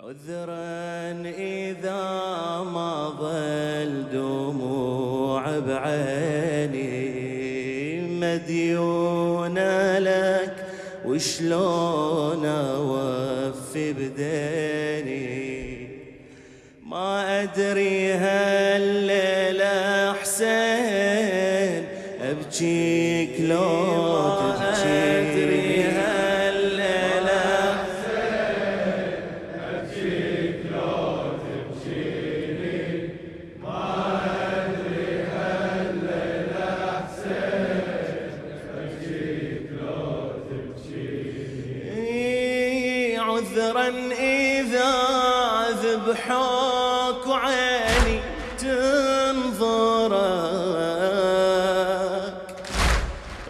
عذرا إذا ما ظل دموع بعيني. مديونة لك وشلون أوفي بديني؟ ما أدري هالليلة حسين أبكيك لو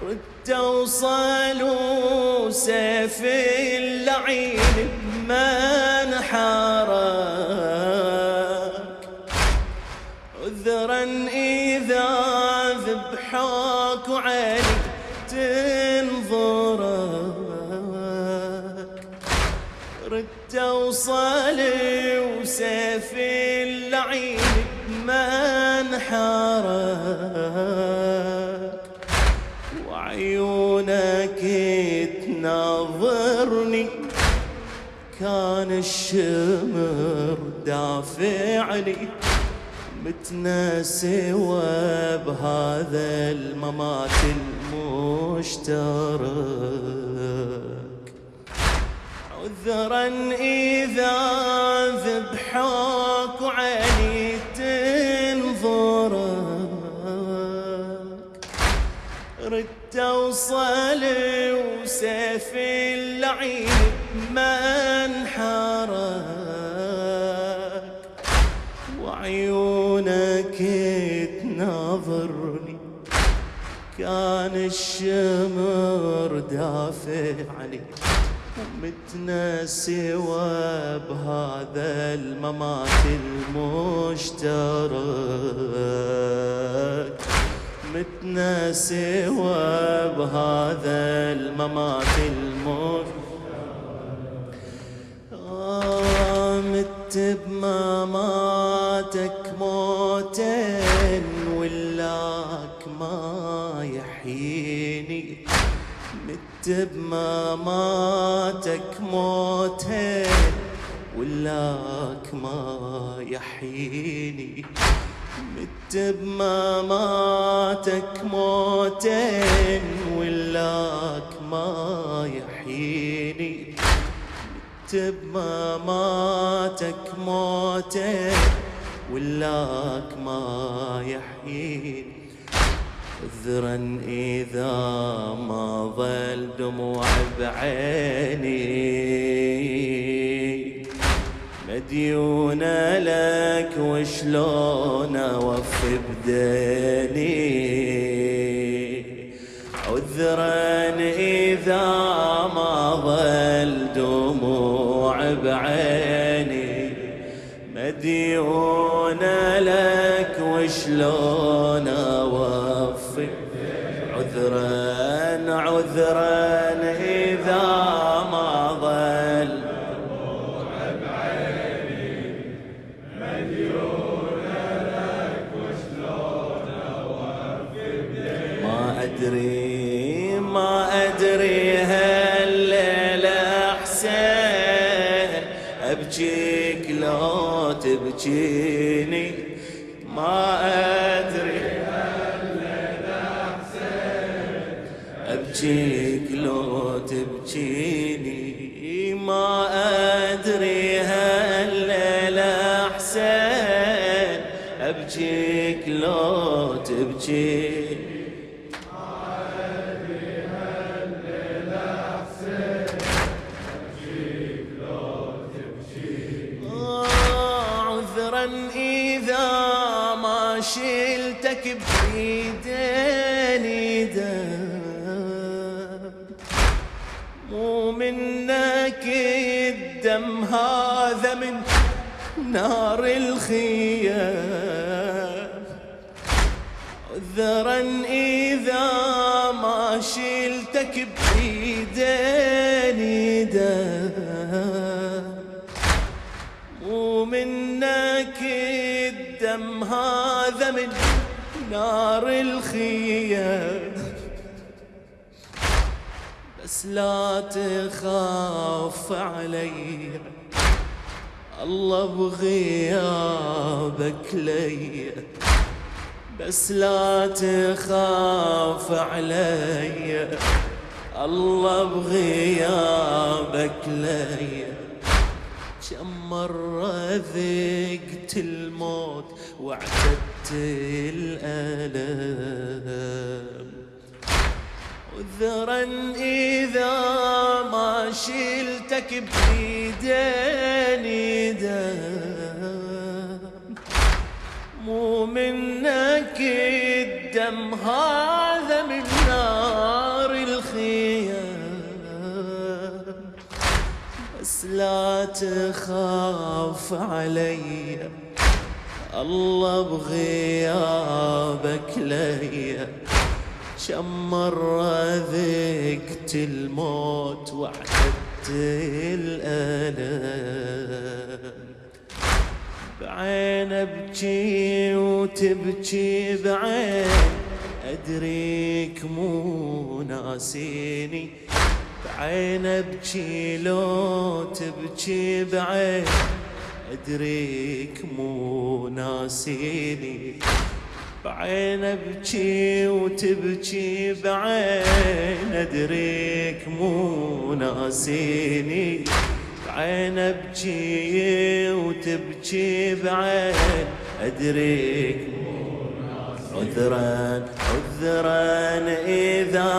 رد وصلوا سيف اللعين من حارك عذرا إذا ذبحوك وعيني توصلي وسيف اللعين منحرك وعيونك تناظرني. كان الشمر دافعني متناسي بهذا الممات المشترك. عذرا إذا ذبحوك وعيني اوصل وسيف اللعين منحرك وعيونك تناظرني. كان الشمر دافع عليك متنا سوا بهذا الممات المشترك. متنا سوا بهذا الممات آه مت بمماتك موتين ولاك ما يحييني. مت بمماتك موتين ولاك ما يحييني. مت بمماتك موتين ولاك ما يحييني. مت بمماتك موتين ولاك ما يحييني. عذرا إذا ما ظل دموع بعيني. مديونة لك وشلون أوفي بديني عذرا إذا ما ظل دموع بعيني. مديونة لك وشلون أوفي عذرا عذرا. أبجيك لو تبجيني ما أدري هالليلة حسين أبجيك لو ما شلتك بإيديني دم. منك الدم هذا من نار الخيام. عذرا إذا ما شلتك بإيديني دم. ومنك الدم هذا من نار الخيام. بس لا تخاف علي. الله بغيابك لي. بس لا تخاف علي. الله بغيابك لي. كم مرة ذقت الموت واعتدت الألم. عذرا إذا ما شلتك بإيديني دم مو منك الدم هذا من نار الخيام. بس لا تخاف علي الله بغيابك ليا. كم مرة ذقت الموت وعدت الألم. بعين أبكي وتبكي بعين أدريك مو ناسيني. بعين أبكي لو تبكي بعين أدريك مو ناسيني. بعين ابكي وتبكي بعين أدريك مو ناسيني. بعين ابكي وتبكي بعين أدريك عذرا عذرا إذا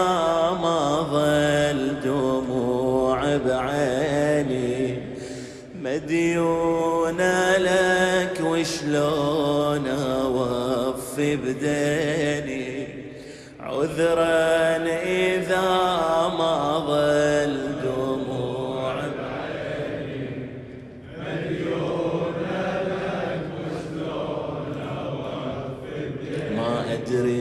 ما ظل دموع بعيني. مديونة لك وشلون اوفي بديني عذرا إذا ما ظل دموع ما أدري ما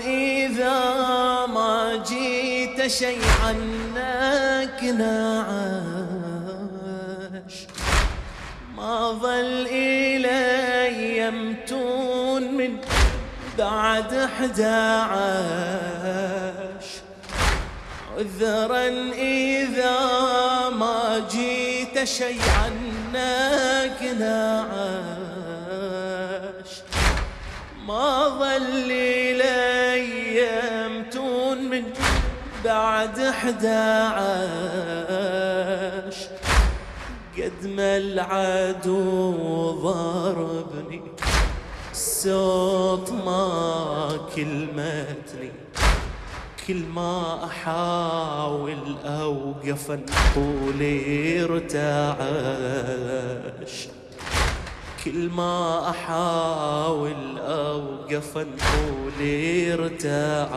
إذا ما جيت عنك نعاش ما ظل إلي يمتون من بعد أحد عاش. عذرا إذا ما جيت عنك نعاش ما ظل لي يمتون من بعد أحد عاش قد ما العدو ضربني الصوت ما كلمتني. كل ما أحاول أوقف نقولي ارتعش. كل ما أحاول أوقف نقولي ارتعش.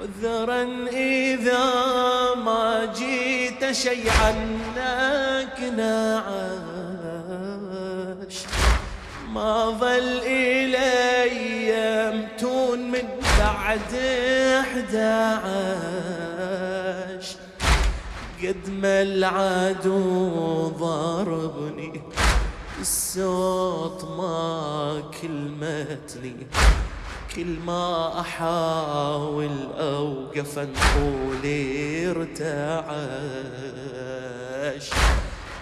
عذرا إذا ما جيت شيء عنك نعاش ما ظل إلي يمتون من بعد أحد عاش قد ما العدو ضربني الصوت ما كلمتني كل ما أحاول أوقف نقولي ارتعش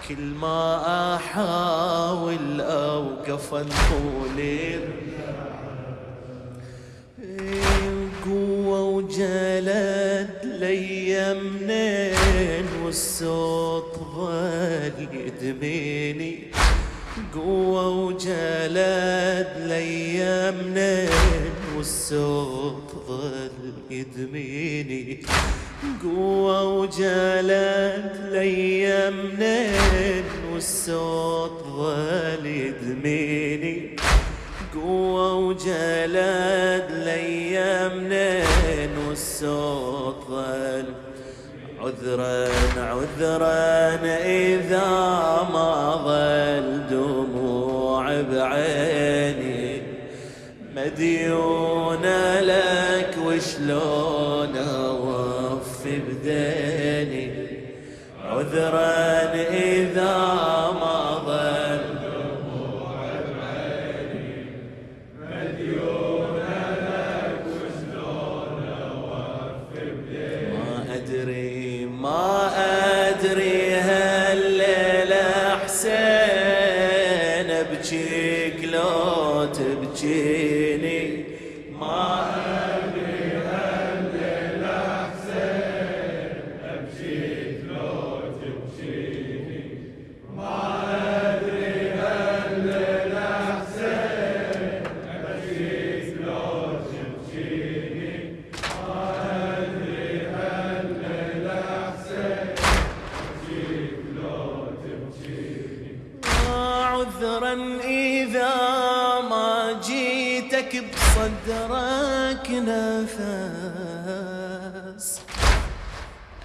كل ما أحاول أوقف نقولي قوة وجلد لي منين والصوت ظل يدميني قوة وجلد لي منين والصوت ظل يدميني قوة وجلد ليا منين والصوت ظل يدميني قوة وجلد ليا منين والصوت ظل عذرا عذرا إذا ما ظل دموع بعيني. مديون لك وشلون أوفي بديني؟ عذرا إذا أبجيك لو تبجيني ما عذرا إذا ما جيتك بصدرك نفس.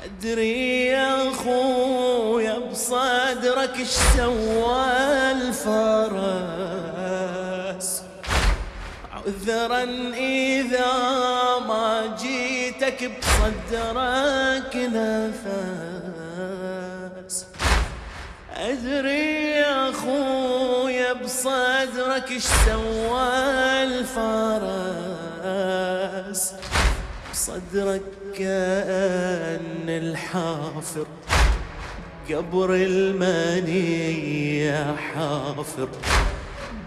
أدري يا أخويا بصدرك إيش سوى الفرس. عذرا إذا ما جيتك بصدرك نفس. أدري بصدرك إيش سوى الفرس؟ بصدرك كأن الحافر قبر المنية حافر.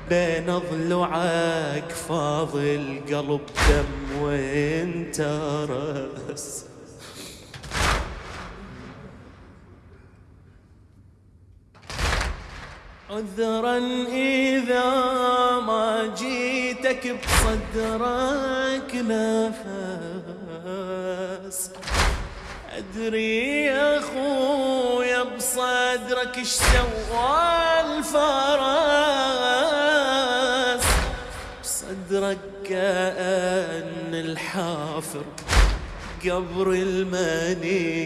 بين ضلوعك فاضل قلب دم وانت رأس عذرا إذا ما جيتك بصدرك نفس. أدري يا أخويا بصدرك إيش سوى الفرس. بصدرك كأن الحافر قبر المنية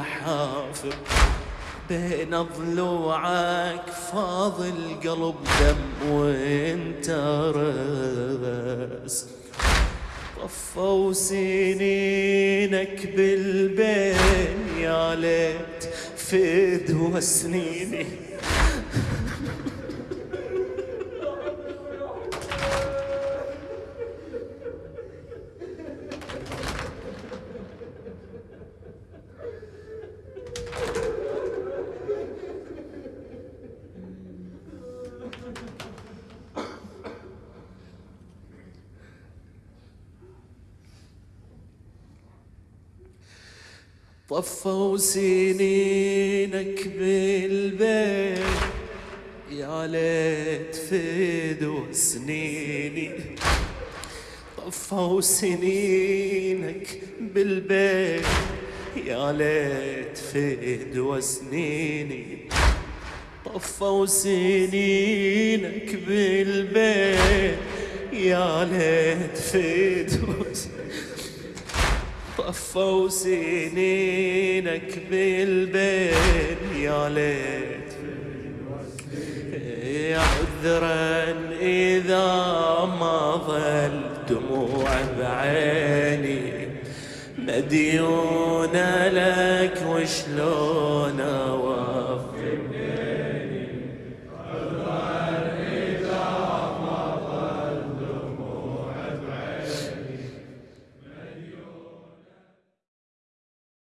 حافر. بين ضلوعك فاضل قلب دم وانت رأس. طفوا سنينك بالبين يا ليت فدوى سنيني طفوا سنينك بالبيت. يا ليت فدوا سنيني. طفوا سنينك بالبيت. يا ليت فدوا سنيني. طفوا سنينك بالبيت. يا ليت فدوا سنيني. طفوا سنينك بالبين يا ليت عذرا إذا ما ظل دموع بعيني. مديونة لك وشلون